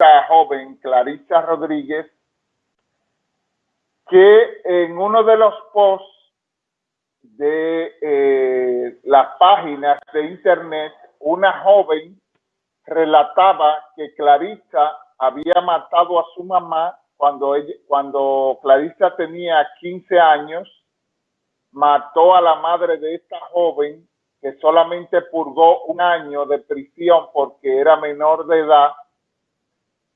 esta joven, Clarissa Rodríguez, que en uno de los posts de eh, las páginas de internet, una joven relataba que Clarissa había matado a su mamá cuando, ella, cuando Clarissa tenía 15 años, mató a la madre de esta joven que solamente purgó un año de prisión porque era menor de edad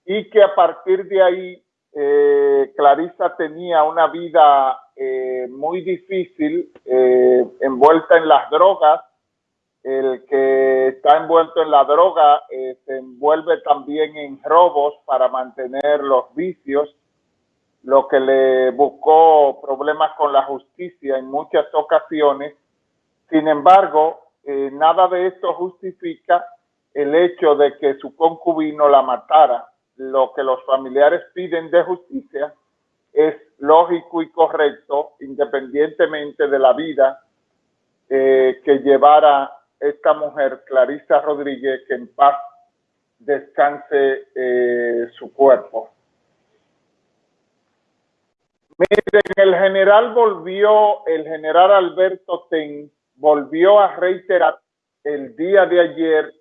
y que a partir de ahí eh, Clarissa tenía una vida eh, muy difícil, eh, envuelta en las drogas. El que está envuelto en la droga eh, se envuelve también en robos para mantener los vicios, lo que le buscó problemas con la justicia en muchas ocasiones. Sin embargo, eh, nada de esto justifica el hecho de que su concubino la matara lo que los familiares piden de justicia es lógico y correcto, independientemente de la vida eh, que llevara esta mujer, Clarisa Rodríguez, que en paz descanse eh, su cuerpo. Miren, el general volvió, el general Alberto Ten volvió a reiterar el día de ayer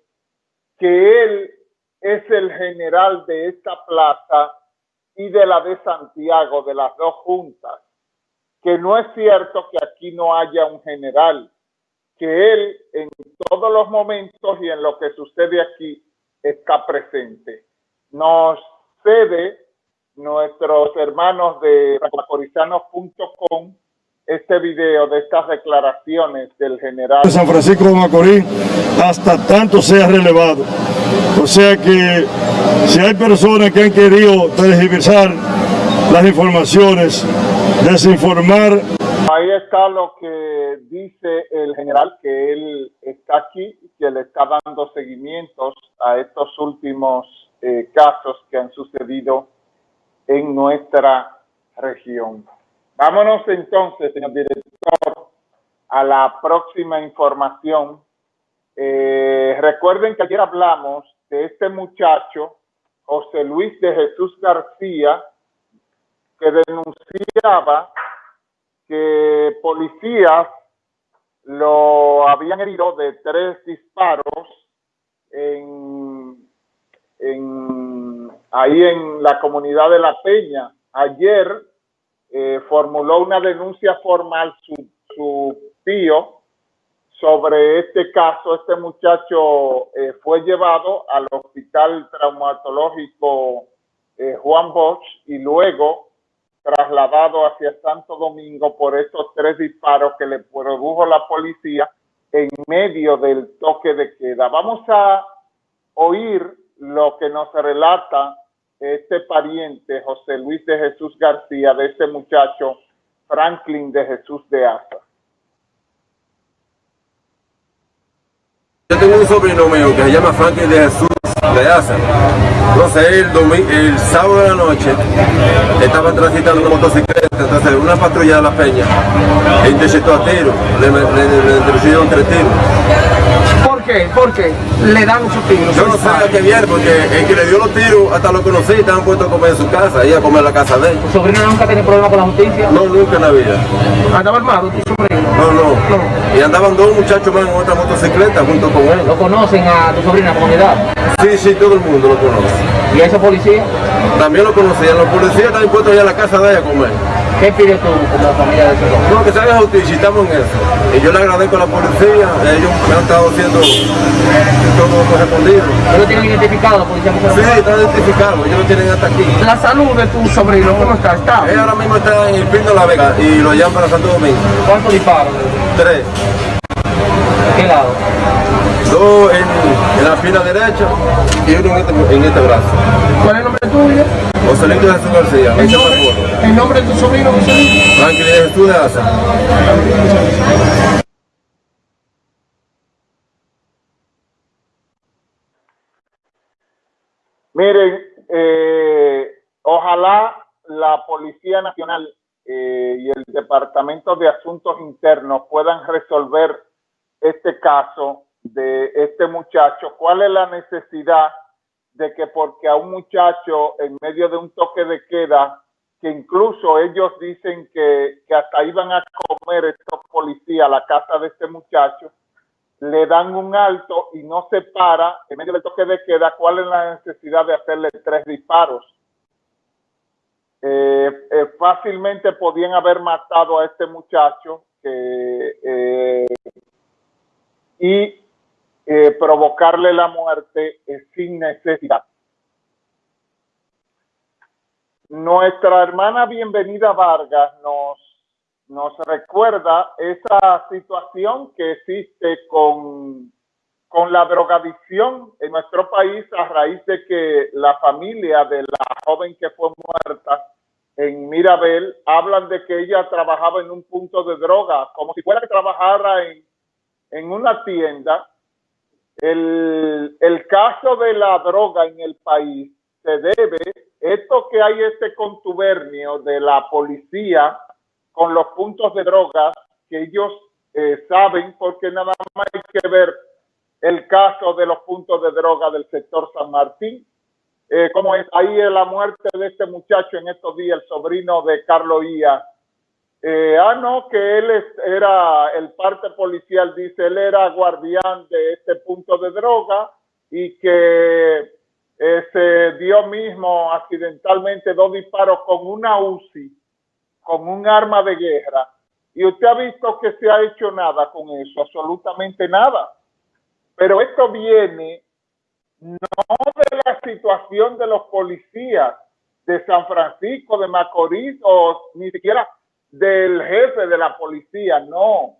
que él es el general de esta plaza y de la de Santiago, de las dos juntas, que no es cierto que aquí no haya un general, que él en todos los momentos y en lo que sucede aquí está presente. Nos cede nuestros hermanos de racorizanos.com este video de estas declaraciones del general. San Francisco de Macorís hasta tanto sea relevado. O sea que si hay personas que han querido tergiversar las informaciones, desinformar. Ahí está lo que dice el general, que él está aquí, que le está dando seguimientos a estos últimos eh, casos que han sucedido en nuestra región. Vámonos entonces, señor director, a la próxima información. Eh, recuerden que ayer hablamos de este muchacho, José Luis de Jesús García, que denunciaba que policías lo habían herido de tres disparos en, ahí en la comunidad de La Peña. Ayer eh, formuló una denuncia formal su, su, tío sobre este caso. Este muchacho eh, fue llevado al hospital traumatológico eh, Juan Bosch y luego trasladado hacia Santo Domingo por estos tres disparos que le produjo la policía en medio del toque de queda. Vamos a oír lo que nos relata este pariente, José Luis de Jesús García, de este muchacho, Franklin de Jesús de Asa. Yo tengo un sobrino mío que se llama Franklin de Jesús de Asa. Entonces el, el sábado de la noche estaba transitando una motocicleta, entonces una patrulla de la peña e interceptó a tiro, le, le, le, le tres tiros? ¿Por qué le dan esos tiros? Yo no sé a qué viene, porque el que le dio los tiros hasta lo conocí estaban puestos a comer en su casa, y a comer en la casa de él. ¿Tu sobrino nunca tiene problemas con la justicia? No, nunca en la vida. ¿Andaba armado tu sobrino? No, no, no. Y andaban dos muchachos más en otra motocicleta junto con él. ¿Lo conocen a tu la comunidad? Sí, sí, todo el mundo lo conoce. ¿Y a ese policía? También lo conocían. Los policías están puestos allá en la casa de ella a comer. ¿Qué pide tú como familia de hombre? No, que justicia, estamos en eso. Y yo le agradezco a la policía, ellos me han estado haciendo todo correspondido. ¿Ellos tienen identificado la policía? Sí, están identificados, ellos lo tienen hasta aquí. La salud de tu sobrino, ¿cómo está? ¿Está? Él ahora mismo está en el Pino de la Vega y lo llevan para Santo Domingo. ¿Cuántos disparos? Tres. ¿De qué lado? Dos en, en la fila derecha y uno en este, en este brazo. ¿Cuál es el nombre tuyo? José Luis de Jesús García. ¿El nombre, ¿El nombre de tu sobrino, José Luis? Franklin de Jesús de Asa. Miren, eh, ojalá la Policía Nacional eh, y el Departamento de Asuntos Internos puedan resolver este caso de este muchacho. ¿Cuál es la necesidad de que porque a un muchacho en medio de un toque de queda, que incluso ellos dicen que, que hasta iban a comer estos policías a la casa de este muchacho, le dan un alto y no se para en medio del toque de queda, ¿cuál es la necesidad de hacerle tres disparos? Eh, eh, fácilmente podían haber matado a este muchacho eh, y provocarle la muerte sin necesidad. Nuestra hermana Bienvenida Vargas nos, nos recuerda esa situación que existe con, con la drogadicción en nuestro país a raíz de que la familia de la joven que fue muerta en Mirabel hablan de que ella trabajaba en un punto de droga, como si fuera que trabajara en, en una tienda. El, el caso de la droga en el país se debe, esto que hay este contubernio de la policía con los puntos de droga, que ellos eh, saben, porque nada más hay que ver el caso de los puntos de droga del sector San Martín, eh, como es ahí la muerte de este muchacho en estos días, el sobrino de Carlos Ia. Eh, ah, no, que él era, el parte policial dice, él era guardián de este punto de droga y que eh, se dio mismo accidentalmente dos disparos con una UCI, con un arma de guerra. Y usted ha visto que se ha hecho nada con eso, absolutamente nada. Pero esto viene no de la situación de los policías de San Francisco, de Macorís o ni siquiera del jefe de la policía, no.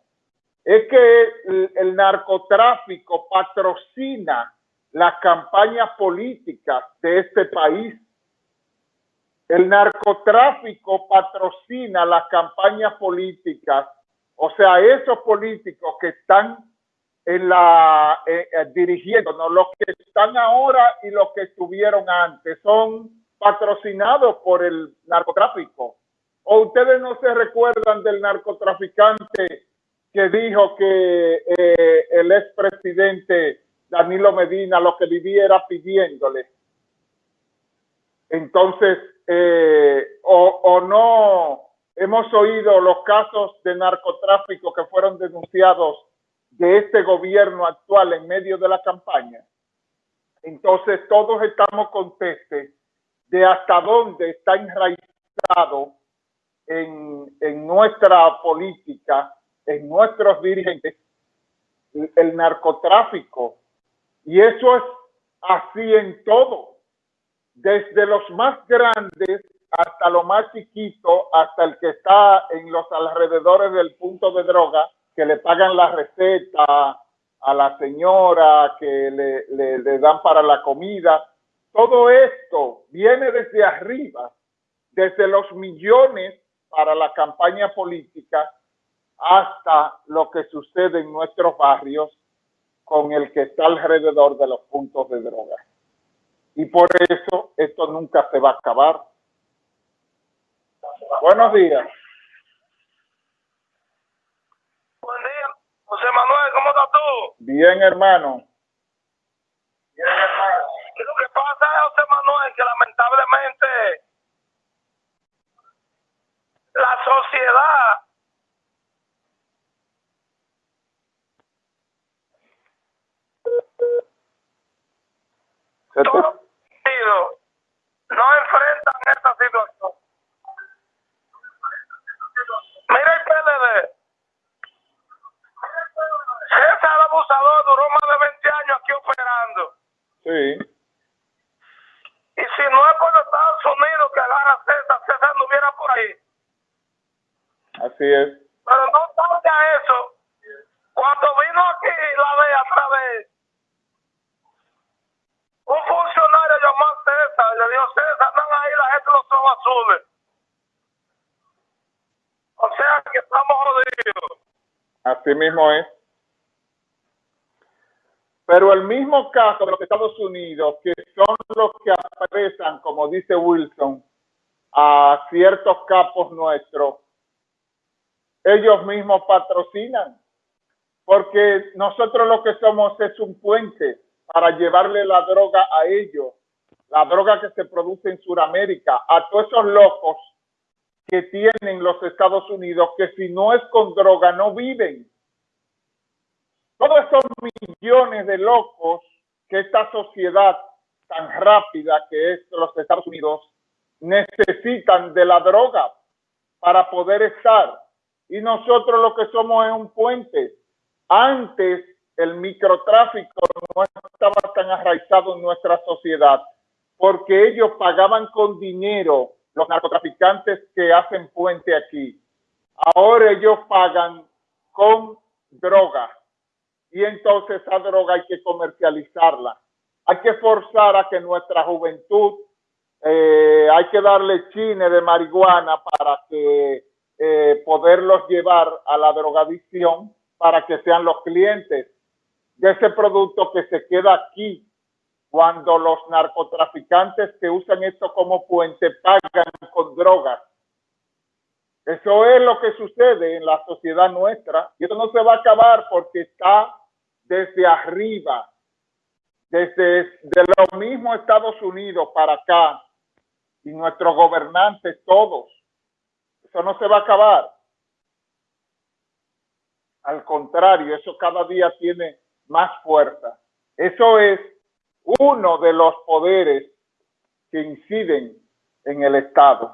Es que el, narcotráfico patrocina las campañas políticas de este país. El narcotráfico patrocina las campañas políticas, o sea, esos políticos que están en la eh, eh, dirigiendo, los que están ahora y los que estuvieron antes son patrocinados por el narcotráfico. ¿O ustedes no se recuerdan del narcotraficante que dijo que eh, el expresidente Danilo Medina lo que vivía era pidiéndole? Entonces, o, o no hemos oído los casos de narcotráfico que fueron denunciados de este gobierno actual en medio de la campaña, entonces todos estamos contestes de hasta dónde está enraizado en, en nuestra política, en nuestros dirigentes, el narcotráfico. Y eso es así en todo, desde los más grandes hasta lo más chiquito, hasta el que está en los alrededores del punto de droga, que le pagan la receta a la señora, que le, le, dan para la comida. Todo esto viene desde arriba, desde los millones para la campaña política hasta lo que sucede en nuestros barrios con el que está alrededor de los puntos de droga. Y por eso esto nunca se va a acabar. Buenos días. José Manuel, ¿cómo estás tú? Bien, hermano. Bien, hermano. ¿Qué lo que pasa es, José Manuel, que lamentablemente la sociedad. No enfrentan esta situación. Mira el PLD César Abusador duró más de 20 años aquí operando. Sí. Y si no es por Estados Unidos que agarra César, César no hubiera por ahí. Así es. Pero no tarde a eso. Cuando vino aquí la de a través, un funcionario llamó a César y le dijo, César, andan ahí, la gente no son azules. O sea que estamos jodidos. Así mismo es. Pero el mismo caso de los Estados Unidos, que son los que apresan, como dice Wilson, a ciertos capos nuestros, ellos mismos patrocinan, porque nosotros lo que somos es un puente para llevarle la droga a ellos. la droga que se produce en Sudamérica, a todos esos locos que tienen los Estados Unidos, que si no es con droga no viven. Todos esos millones de locos que esta sociedad tan rápida que es los Estados Unidos necesitan de la droga para poder estar. Y nosotros lo que somos es un puente. Antes el microtráfico no estaba tan arraizado en nuestra sociedad porque ellos pagaban con dinero los narcotraficantes que hacen puente aquí. Ahora ellos pagan con droga y entonces esa droga hay que comercializarla. Hay que forzar a que nuestra juventud, eh, hay que darle chine de marihuana para que eh, poderlos llevar a la drogadicción para que sean los clientes de ese producto que se queda aquí cuando los narcotraficantes que usan esto como puente pagan con drogas. Eso es lo que sucede en la sociedad nuestra y esto no se va a acabar porque está desde arriba, desde de lo mismo Estados Unidos para acá y nuestros gobernantes todos. Eso no se va a acabar. Al contrario, eso cada día tiene más fuerza. Eso es uno de los poderes que inciden en el Estado.